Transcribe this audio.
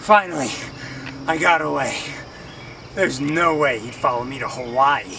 Finally, I got away. There's no way he'd follow me to Hawaii.